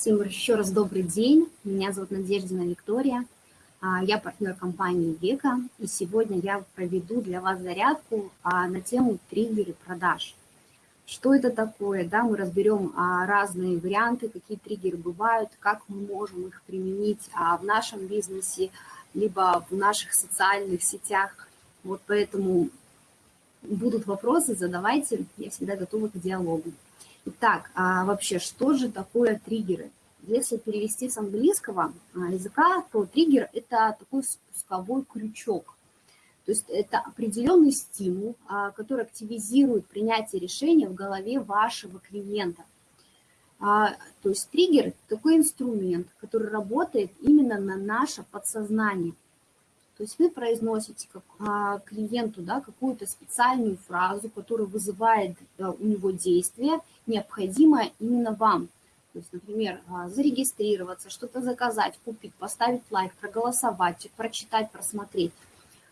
Всем еще раз добрый день. Меня зовут Надеждина Виктория. А, я партнер компании Века. И сегодня я проведу для вас зарядку а, на тему триггеры продаж. Что это такое? Да, мы разберем а, разные варианты, какие триггеры бывают, как мы можем их применить в нашем бизнесе, либо в наших социальных сетях. Вот поэтому будут вопросы, задавайте. Я всегда готова к диалогу. Итак, а вообще, что же такое триггеры? Если перевести с английского а, языка, то триггер – это такой спусковой крючок. То есть это определенный стимул, а, который активизирует принятие решения в голове вашего клиента. А, то есть триггер – такой инструмент, который работает именно на наше подсознание – то есть вы произносите как, а, клиенту да, какую-то специальную фразу, которая вызывает а, у него действие, необходимое именно вам. То есть, например, а, зарегистрироваться, что-то заказать, купить, поставить лайк, проголосовать, прочитать, просмотреть.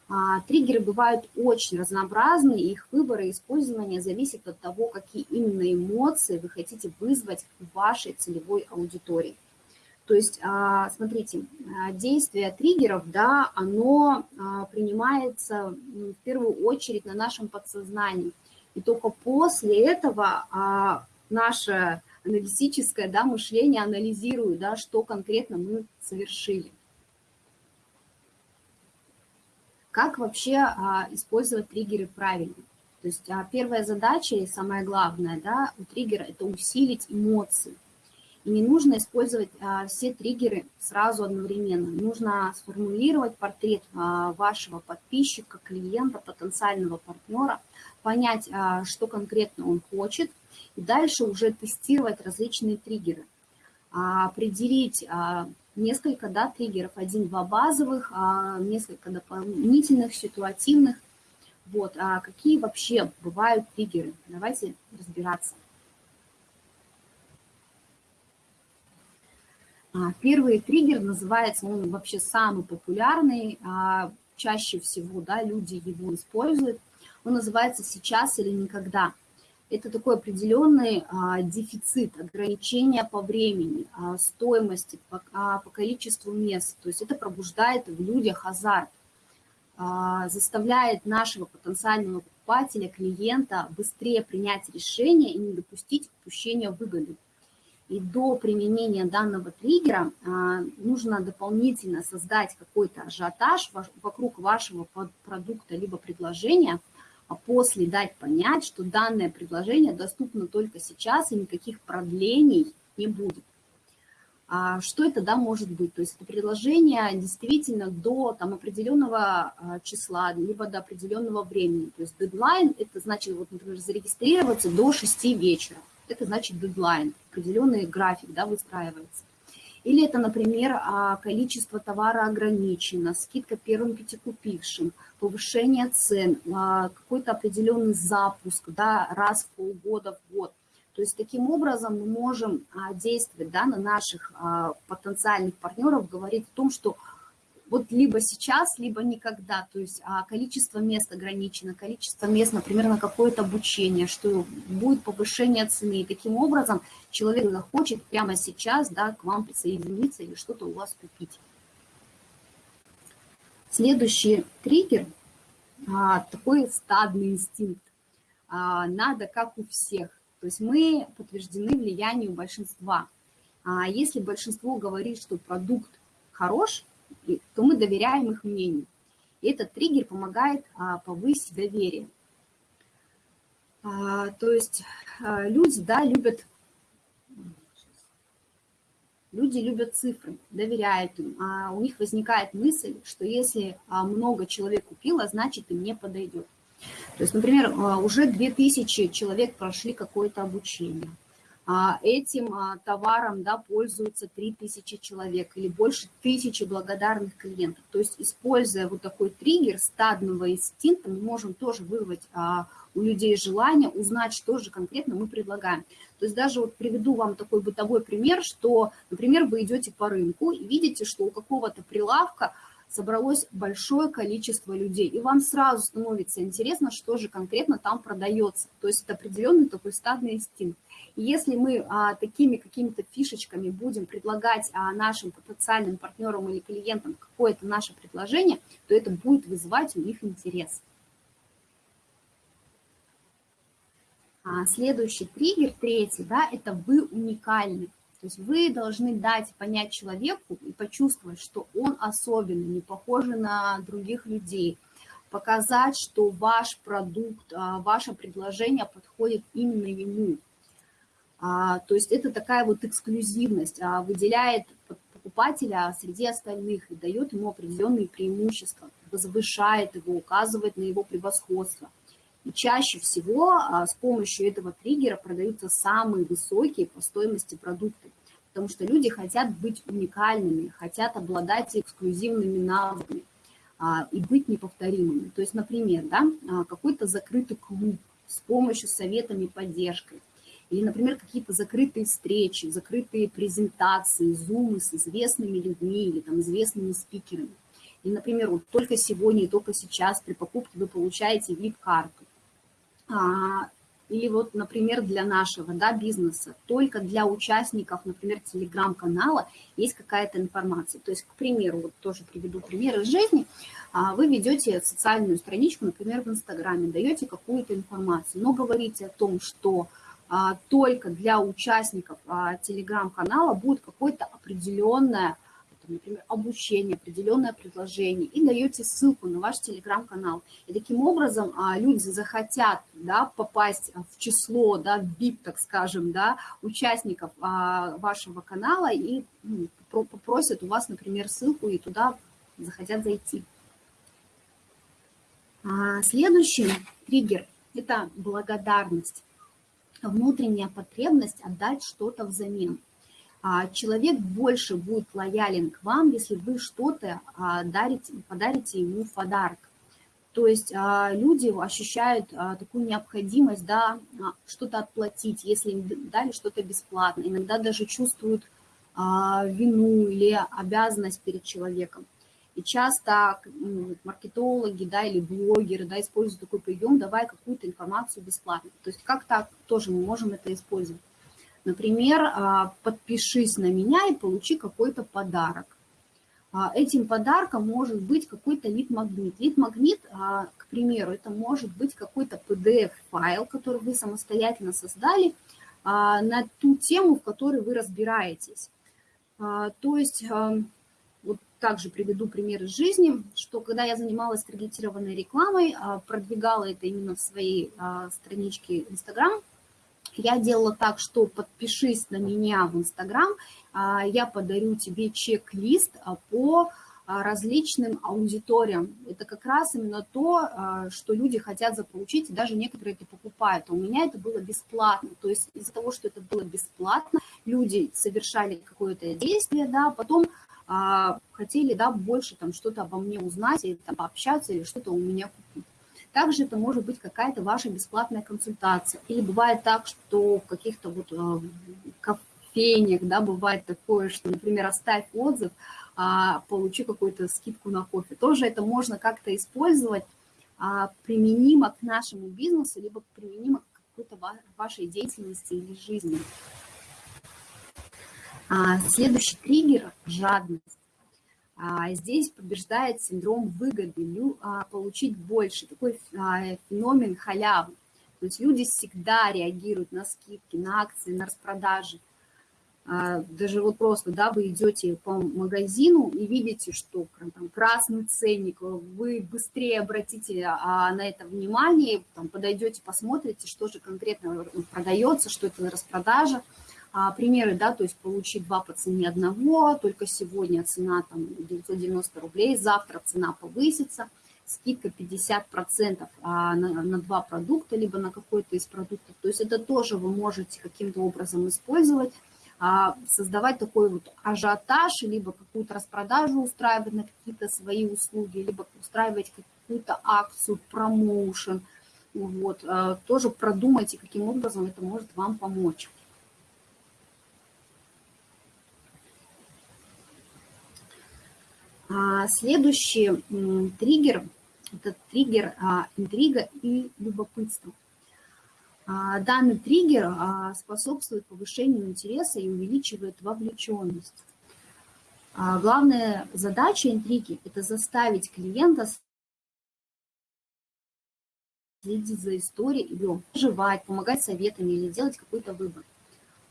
А, триггеры бывают очень разнообразны, их выбор и использование зависит от того, какие именно эмоции вы хотите вызвать в вашей целевой аудитории. То есть, а, смотрите, а, действие триггеров, да, оно а, принимается в первую очередь на нашем подсознании. И только после этого наше аналитическое да, мышление анализирует, да, что конкретно мы совершили. Как вообще использовать триггеры правильно? То есть первая задача и самое главное да, у триггера – это усилить эмоции. И не нужно использовать а, все триггеры сразу одновременно. Нужно сформулировать портрет а, вашего подписчика, клиента, потенциального партнера, понять, а, что конкретно он хочет, и дальше уже тестировать различные триггеры. А, определить а, несколько да, триггеров, один-два базовых, а, несколько дополнительных, ситуативных. Вот, а какие вообще бывают триггеры? Давайте разбираться. Первый триггер называется, он вообще самый популярный, а, чаще всего да, люди его используют. Он называется «сейчас или никогда». Это такой определенный а, дефицит, ограничение по времени, стоимости, по количеству мест. То есть это пробуждает в людях азарт, заставляет нашего потенциального покупателя, клиента быстрее принять решение и не допустить упущения выгоды. И до применения данного триггера а, нужно дополнительно создать какой-то ажиотаж вокруг вашего продукта либо предложения, а после дать понять, что данное предложение доступно только сейчас и никаких продлений не будет. А что это да, может быть? То есть это предложение действительно до там, определенного а, числа, либо до определенного времени. То есть дедлайн – это значит, вот, например, зарегистрироваться до 6 вечера это значит дедлайн, определенный график да, выстраивается. Или это, например, а, количество товара ограничено, скидка первым пятикупившим, повышение цен, а, какой-то определенный запуск да, раз в полгода, в год. То есть таким образом мы можем а, действовать да, на наших потенциальных партнеров, говорить о том, что вот либо сейчас, либо никогда. То есть а, количество мест ограничено, количество мест, например, на какое-то обучение, что будет повышение цены. И таким образом человек захочет прямо сейчас да, к вам присоединиться или что-то у вас купить. Следующий триггер а, такой стадный инстинкт. А, надо как у всех. То есть мы подтверждены влиянию большинства. Если большинство говорит, что продукт хорош, то мы доверяем их мнению. И этот триггер помогает а, повысить доверие. А, то есть а, люди, да, любят, люди любят цифры, доверяют им. А у них возникает мысль, что если много человек купило, значит им не подойдет. То есть, например, уже 2000 человек прошли какое-то обучение – а, этим а, товаром да, пользуются 3000 человек или больше тысячи благодарных клиентов. То есть, используя вот такой триггер стадного инстинкта, мы можем тоже вызвать а, у людей желание узнать, что же конкретно мы предлагаем. То есть даже вот приведу вам такой бытовой пример, что, например, вы идете по рынку и видите, что у какого-то прилавка собралось большое количество людей, и вам сразу становится интересно, что же конкретно там продается. То есть это определенный такой стадный инстинкт. Если мы а, такими какими-то фишечками будем предлагать а, нашим потенциальным партнерам или клиентам какое-то наше предложение, то это будет вызывать у них интерес. А, следующий триггер, третий, да, это вы уникальны. То есть вы должны дать понять человеку и почувствовать, что он особенный, не похожий на других людей, показать, что ваш продукт, а, ваше предложение подходит именно ему. А, то есть это такая вот эксклюзивность, а, выделяет покупателя среди остальных и дает ему определенные преимущества, возвышает его, указывает на его превосходство. И чаще всего с помощью этого триггера продаются самые высокие по стоимости продукты, потому что люди хотят быть уникальными, хотят обладать эксклюзивными навыками и быть неповторимыми. То есть, например, да, какой-то закрытый клуб с помощью советами и поддержкой, или, например, какие-то закрытые встречи, закрытые презентации, зумы с известными людьми или там известными спикерами. И, например, вот только сегодня и только сейчас при покупке вы получаете VIP-карту. А, или вот, например, для нашего да, бизнеса, только для участников, например, телеграм-канала есть какая-то информация. То есть, к примеру, вот тоже приведу пример из жизни. А, вы ведете социальную страничку, например, в Инстаграме, даете какую-то информацию, но говорите о том, что только для участников а, телеграм-канала будет какое-то определенное, например, обучение, определенное предложение, и даете ссылку на ваш телеграм-канал. И таким образом а, люди захотят да, попасть в число, да, в VIP, так скажем, да, участников вашего канала и ну, попросят у вас, например, ссылку и туда захотят зайти. Следующий триггер – это благодарность внутренняя потребность отдать что-то взамен. А человек больше будет лоялен к вам, если вы что-то а, дарите, подарите ему в подарок. То есть а, люди ощущают такую необходимость да, что-то отплатить, если им дали что-то бесплатно. Иногда даже чувствуют вину или обязанность перед человеком. И часто маркетологи да, или блогеры да, используют такой прием, давая какую-то информацию бесплатно. То есть как так тоже мы можем это использовать. Например, а, подпишись на меня и получи какой-то подарок. А, этим подарком может быть какой-то лид-магнит. Лид-магнит, а, к примеру, это может быть какой-то PDF-файл, который вы самостоятельно создали на ту тему, в которой вы разбираетесь. То есть также приведу пример из жизни, что когда я занималась таргетированной рекламой, а, продвигала это именно в своей а, страничке Instagram, я делала так, что подпишись на меня в Instagram, а, я подарю тебе чек-лист по различным аудиториям. Это как раз именно то, что люди хотят заполучить, и даже некоторые это покупают. А у меня это было бесплатно. То есть из-за того, что это было бесплатно, люди совершали какое-то действие, да, потом хотели, да, больше там что-то обо мне узнать, или там пообщаться, или что-то у меня купить. Также это может быть какая-то ваша бесплатная консультация. Или бывает так, что в каких-то вот а, кофейнях, да, бывает такое, что, например, оставь отзыв, а, получи какую-то скидку на кофе. Тоже это можно как-то использовать а, применимо к нашему бизнесу, либо применимо к какой-то вашей деятельности или жизни. А, следующий триггер – жадность. А, здесь побеждает синдром выгоды, а, получить больше, такой феномен халявы. То есть люди всегда реагируют на скидки, на акции, на распродажи. Даже вот просто, да, вы идете по магазину и видите, что там красный ценник, вы быстрее обратите на это внимание, там, подойдете, посмотрите, что же конкретно продается, что это распродажа. А, примеры, да, то есть получить два по цене одного, только сегодня цена там 990 рублей, завтра цена повысится, скидка 50% а, на, на два продукта, либо на какой-то из продуктов. То есть это тоже вы можете каким-то образом использовать, а, создавать такой вот ажиотаж, либо какую-то распродажу устраивать на какие-то свои услуги, либо устраивать какую-то акцию, промоушен. Вот. Тоже продумайте, каким образом это может вам помочь. Следующий триггер – это триггер а, интрига и любопытство. А, данный триггер а, способствует повышению интереса и увеличивает вовлеченность. А, главная задача интриги – это заставить клиента следить за историей, или жевать, помогать советами или делать какой-то выбор.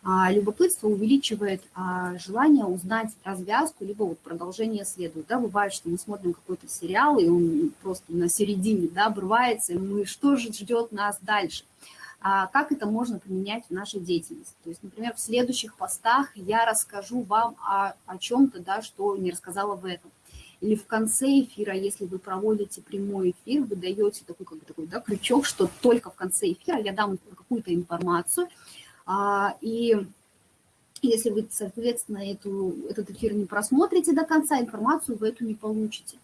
А любопытство увеличивает а, желание узнать развязку, либо вот продолжение следует. Да, бывает, что мы смотрим какой-то сериал, и он просто на середине да, обрывается, и мы что же ждет нас дальше – а как это можно применять в нашей деятельности. То есть, например, в следующих постах я расскажу вам о, о чем-то, да, что не рассказала в этом. Или в конце эфира, если вы проводите прямой эфир, вы даете такой, как такой да, крючок, что только в конце эфира я дам какую-то информацию, и если вы, соответственно, эту, этот эфир не просмотрите до конца, информацию вы эту не получите.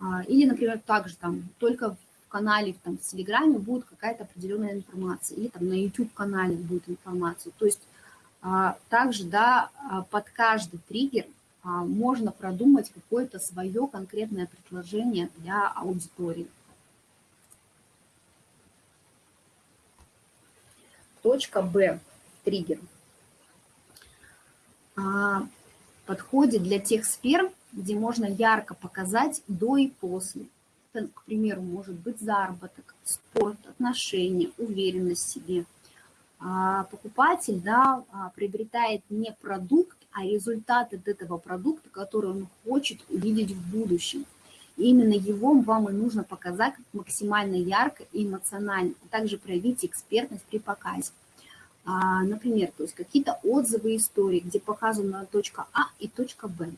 А, или, например, также там только канале там, в Телеграме будет какая-то определенная информация, или там на YouTube-канале будет информация. То есть а, также, да, а, под каждый триггер а, можно продумать какое-то свое конкретное предложение для аудитории. Точка Б, триггер. Подходит для тех сфер, где можно ярко показать до и после к примеру, может быть заработок, спорт, отношения, уверенность в себе. А покупатель да, а, приобретает не продукт, а результат от этого продукта, который он хочет увидеть в будущем. Именно его вам и нужно показать максимально ярко и эмоционально, а также проявить экспертность при показе. А, например, то есть какие-то отзывы, истории, где показана точка А и точка Б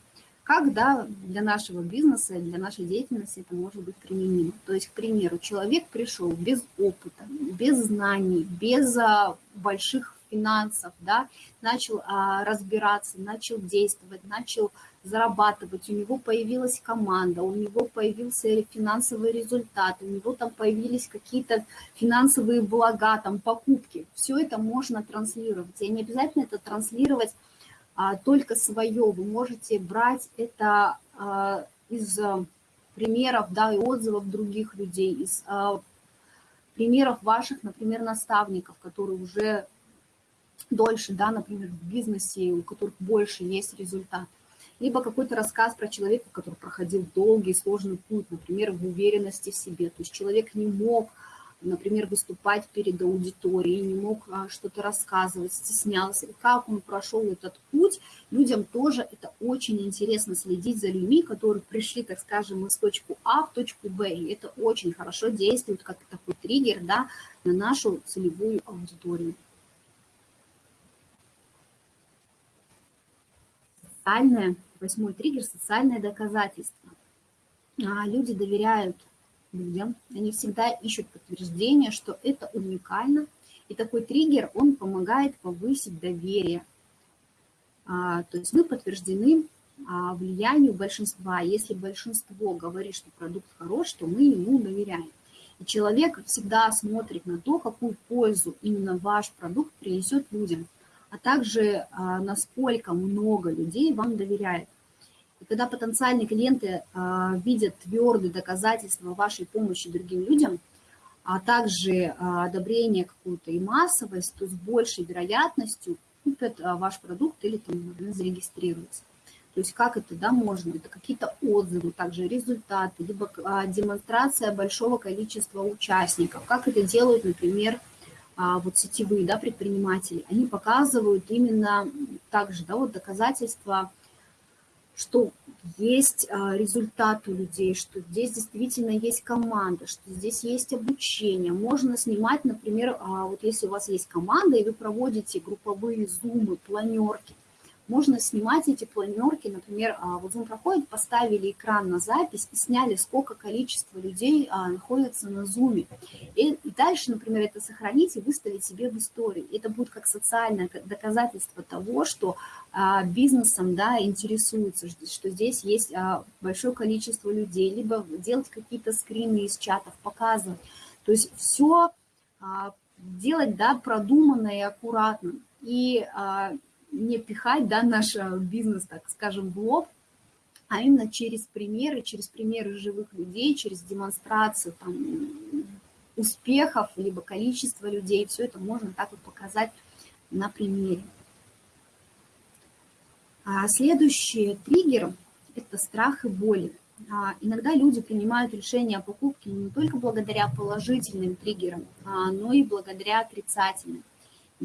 как да, для нашего бизнеса, для нашей деятельности это может быть применимо. То есть, к примеру, человек пришел без опыта, без знаний, без а, больших финансов, да, начал а, разбираться, начал действовать, начал зарабатывать, у него появилась команда, у него появился финансовый результат, у него там появились какие-то финансовые блага, там покупки. Все это можно транслировать. И не обязательно это транслировать а, только свое. Вы можете брать это а, из а, примеров, да, и отзывов других людей, из примеров ваших, например, наставников, которые уже дольше, да, например, в бизнесе, у которых больше есть результат. Либо какой-то рассказ про человека, который проходил долгий, сложный путь, например, в уверенности в себе. То есть человек не мог например, выступать перед аудиторией, не мог а, что-то рассказывать, стеснялся. И как он прошел этот путь, людям тоже это очень интересно следить за людьми, которые пришли, так скажем, из точки А в точку Б. И это очень хорошо действует как такой триггер да, на нашу целевую аудиторию. Социальное, восьмой триггер – социальное доказательство. А, люди доверяют людям, они всегда ищут подтверждение, что это уникально, и такой триггер, он помогает повысить доверие. А, то есть мы подтверждены а, влиянию большинства. Если большинство говорит, что продукт хорош, то мы ему доверяем. И человек всегда смотрит на то, какую пользу именно ваш продукт принесет людям, а также а, насколько много людей вам доверяет. И когда потенциальные клиенты а, видят твердые доказательства вашей помощи другим людям, а также а, одобрение какую-то и массовость, то с большей вероятностью купят ваш продукт или там, зарегистрируются. То есть как это да, можно? Это какие-то отзывы, также результаты, либо демонстрация большого количества участников. Как это делают, например, вот сетевые да, предприниматели. Они показывают именно также да, вот доказательства что есть а, результат у людей, что здесь действительно есть команда, что здесь есть обучение. Можно снимать, например, а, вот если у вас есть команда, и вы проводите групповые зумы, планерки, можно снимать эти планерки, например, а, вот Zoom проходит, поставили экран на запись и сняли, сколько количество людей а, находится на Zoom. И, дальше, например, это сохранить и выставить себе в истории. Это будет как социальное доказательство того, что а, бизнесом да, интересуются, что здесь есть большое количество людей, либо делать какие-то скрины из чатов, показывать. То есть все делать да, продуманно и аккуратно. И не пихать да, наш э, бизнес, так скажем, в лоб, а именно через примеры, через примеры живых людей, через демонстрацию там, успехов, либо количество людей. Все это можно так вот показать на примере. А следующий триггер – это страх и боль. А, иногда люди принимают решение о покупке не только благодаря положительным триггерам, а, но и благодаря отрицательным.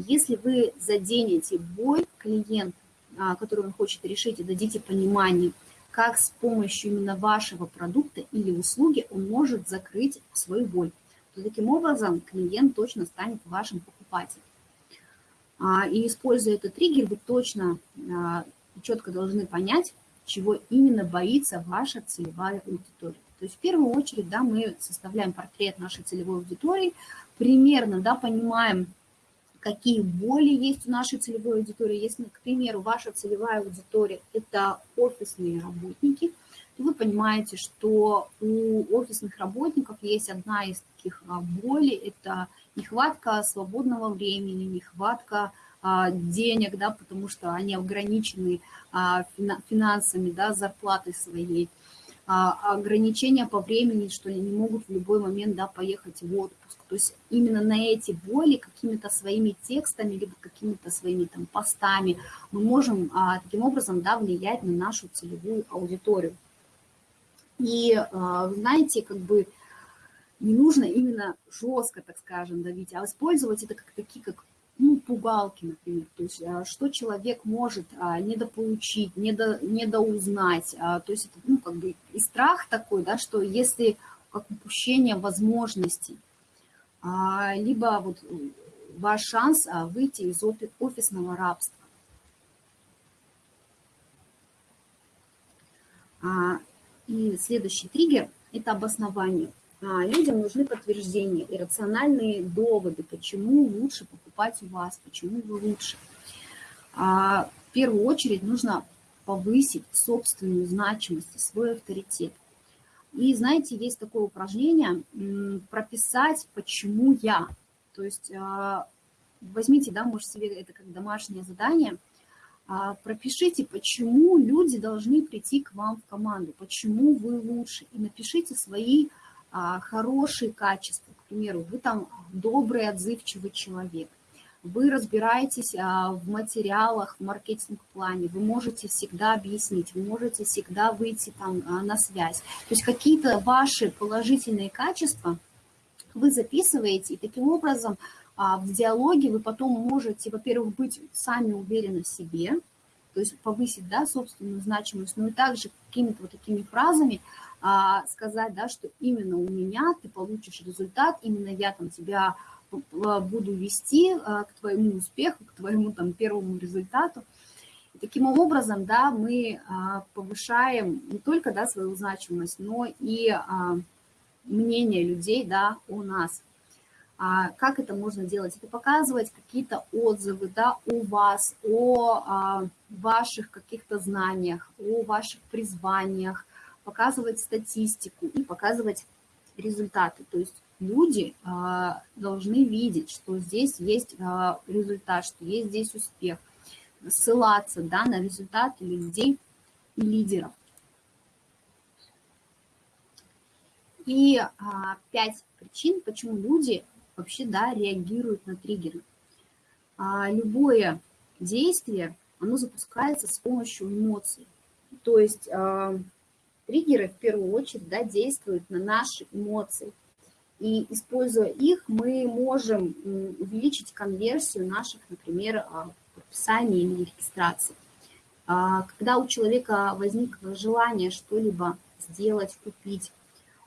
Если вы заденете боль клиента, а, который он хочет решить, и дадите понимание, как с помощью именно вашего продукта или услуги он может закрыть свою боль, то таким образом клиент точно станет вашим покупателем. И используя этот триггер, вы точно четко должны понять, чего именно боится ваша целевая аудитория. То есть в первую очередь, да, мы составляем портрет нашей целевой аудитории, примерно, да, понимаем, какие боли есть у нашей целевой аудитории. Если, к примеру, ваша целевая аудитория – это офисные работники, то вы понимаете, что у офисных работников есть одна из таких а, болей – это нехватка свободного времени, нехватка а, денег, да, потому что они ограничены а, финансами, да, зарплатой своей, ограничения по времени, что они не могут в любой момент, да, поехать в отпуск. То есть именно на эти боли какими-то своими текстами, либо какими-то своими там постами мы можем таким образом, да, влиять на нашу целевую аудиторию. И, знаете, как бы не нужно именно жестко, так скажем, давить, а использовать это как такие, как ну, пугалки, например, то есть а, что человек может а, недополучить, недо, недоузнать, а, то есть это, ну, как бы и страх такой, да, что если как упущение возможностей, либо вот ваш шанс выйти из офисного рабства. И следующий триггер – это обоснование. А, людям нужны подтверждения и рациональные доводы, почему лучше покупать у вас, почему вы лучше. А, в первую очередь нужно повысить собственную значимость, свой авторитет. И знаете, есть такое упражнение прописать, почему я. То есть а, возьмите, да, может себе это как домашнее задание, пропишите, почему люди должны прийти к вам в команду, почему вы лучше, и напишите свои хорошие качества, к примеру, вы там добрый, отзывчивый человек, вы разбираетесь а, в материалах, в маркетинг-плане, вы можете всегда объяснить, вы можете всегда выйти там а, на связь. То есть какие-то ваши положительные качества вы записываете, и таким образом в диалоге вы потом можете, во-первых, быть сами уверены в себе, то есть повысить да, собственную значимость, но и также какими-то вот такими фразами а, сказать, да, что именно у меня ты получишь результат, именно я там тебя буду вести а, к твоему успеху, к твоему там первому результату. И таким образом, да, мы а, повышаем не только, да, свою значимость, но и а, мнение людей, да, о нас. А как это можно делать? Это показывать какие-то отзывы да, о вас, о а, ваших каких-то знаниях, о ваших призваниях, показывать статистику и показывать результаты. То есть люди а, должны видеть, что здесь есть а, результат, что есть здесь успех, ссылаться да, на результаты людей и лидеров. И а, пять причин, почему люди вообще да, реагируют на триггеры. А, любое действие, оно запускается с помощью эмоций. То есть а, Триггеры в первую очередь да, действуют на наши эмоции. И используя их, мы можем увеличить конверсию наших, например, а, подписаний или регистраций. А, когда у человека возникло желание что-либо сделать, купить,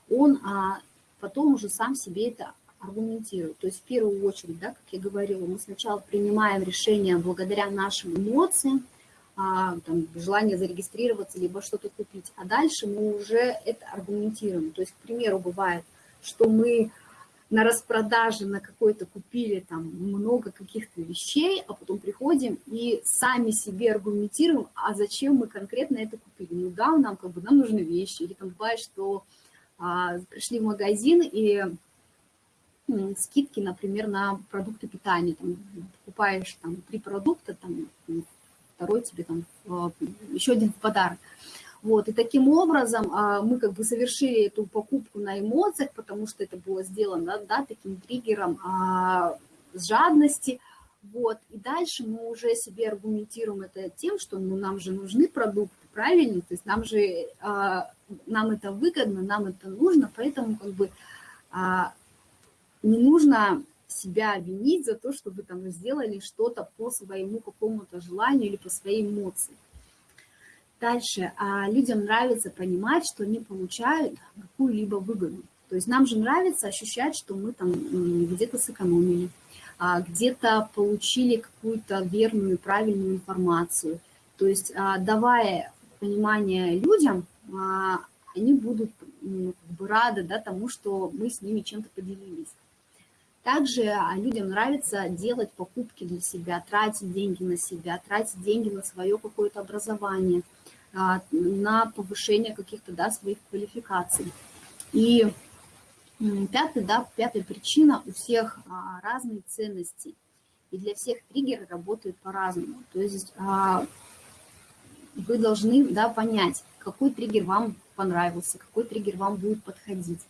он а, потом уже сам себе это аргументирует. То есть в первую очередь, да, как я говорила, мы сначала принимаем решение благодаря нашим эмоциям, а, там, желание зарегистрироваться, либо что-то купить. А дальше мы уже это аргументируем. То есть, к примеру, бывает, что мы на распродаже на какой-то купили там много каких-то вещей, а потом приходим и сами себе аргументируем, а зачем мы конкретно это купили. Ну да, нам как бы нам нужны вещи. Или там бывает, что а, пришли в магазин и скидки, например, на продукты питания. Там, покупаешь там три продукта, там, второй тебе там, еще один подарок. Вот, и таким образом а, мы как бы совершили эту покупку на эмоциях, потому что это было сделано, да, таким триггером а, жадности, вот, и дальше мы уже себе аргументируем это тем, что ну, нам же нужны продукты, правильно, то есть нам же, а, нам это выгодно, нам это нужно, поэтому как бы не нужно себя винить за то, что вы там сделали что-то по своему какому-то желанию или по своей эмоции. Дальше. А людям нравится понимать, что они получают какую-либо выгоду. То есть нам же нравится ощущать, что мы там где-то сэкономили, а, где-то получили какую-то верную, правильную информацию. То есть а, давая понимание людям, а, они будут как бы рады да, тому, что мы с ними чем-то поделились. Также людям нравится делать покупки для себя, тратить деньги на себя, тратить деньги на свое какое-то образование – а, на повышение каких-то да, своих квалификаций. И пятый, да, пятая причина, у всех а, разные ценности, и для всех триггеры работают по-разному. То есть а, вы должны да, понять, какой триггер вам понравился, какой триггер вам будет подходить.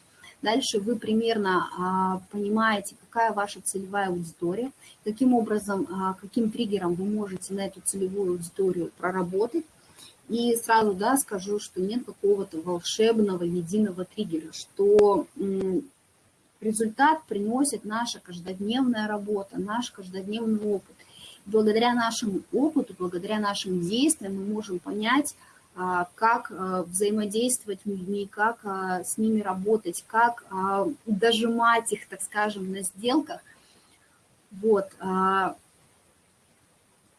Дальше вы примерно а, понимаете, какая ваша целевая аудитория, каким образом, а, каким триггером вы можете на эту целевую аудиторию проработать, и сразу да, скажу, что нет какого-то волшебного единого триггера, что результат приносит наша каждодневная работа, наш каждодневный опыт. Благодаря нашему опыту, благодаря нашим действиям мы можем понять, как а, взаимодействовать с людьми, как а, с ними работать, как дожимать их, так скажем, на сделках. Вот.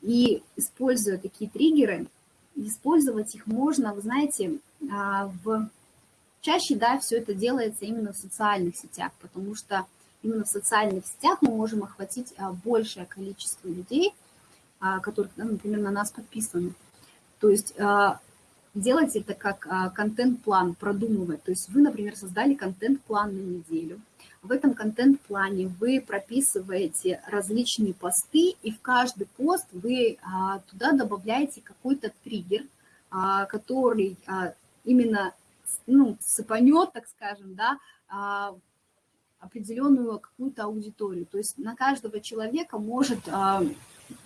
И используя такие триггеры, использовать их можно, вы знаете, а, в... чаще, да, все это делается именно в социальных сетях, потому что именно в социальных сетях мы можем охватить а, большее количество людей, а, которые, например, на нас подписаны. То есть делать это как контент-план, продумывать. То есть вы, например, создали контент-план на неделю – в этом контент-плане вы прописываете различные посты, и в каждый пост вы а, туда добавляете какой-то триггер, а, который а, именно ну, сыпанет, так скажем, да, определенную какую-то аудиторию. То есть на каждого человека может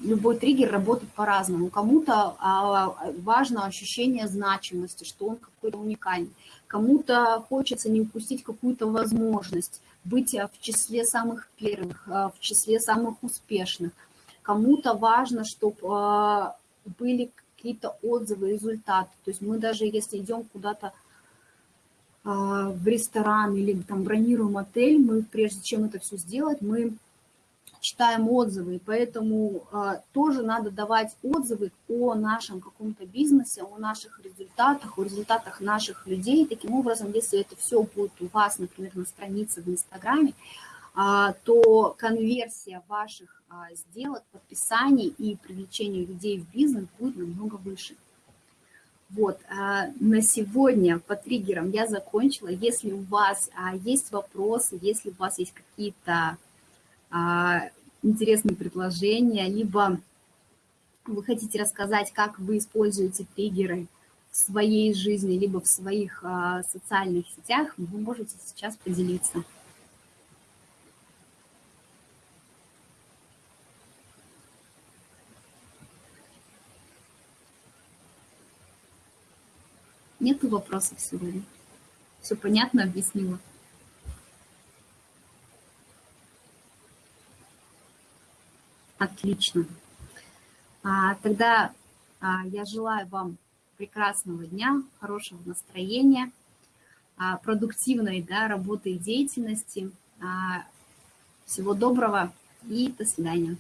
любой триггер работать по-разному. Кому-то важно ощущение значимости, что он какой-то уникальный. Кому-то хочется не упустить какую-то возможность быть э, в числе самых первых, э, в числе самых успешных. Кому-то важно, чтобы э, были какие-то отзывы, результаты. То есть мы даже если идем куда-то в ресторан или там бронируем отель, мы прежде чем это все сделать, мы читаем отзывы, и поэтому э, тоже надо давать отзывы о нашем каком-то бизнесе, о наших результатах, о результатах наших людей. Таким образом, если это все будет у вас, например, на странице в Инстаграме, э, то конверсия ваших э, сделок, подписаний и привлечения людей в бизнес будет намного выше. Вот, на сегодня по триггерам я закончила. Если у вас есть вопросы, если у вас есть какие-то интересные предложения, либо вы хотите рассказать, как вы используете триггеры в своей жизни, либо в своих а, социальных сетях, вы можете сейчас поделиться. Нету вопросов сегодня? Все понятно объяснила? Отлично. А, тогда а, я желаю вам прекрасного дня, хорошего настроения, а, продуктивной да, работы и деятельности. А, всего доброго и до свидания.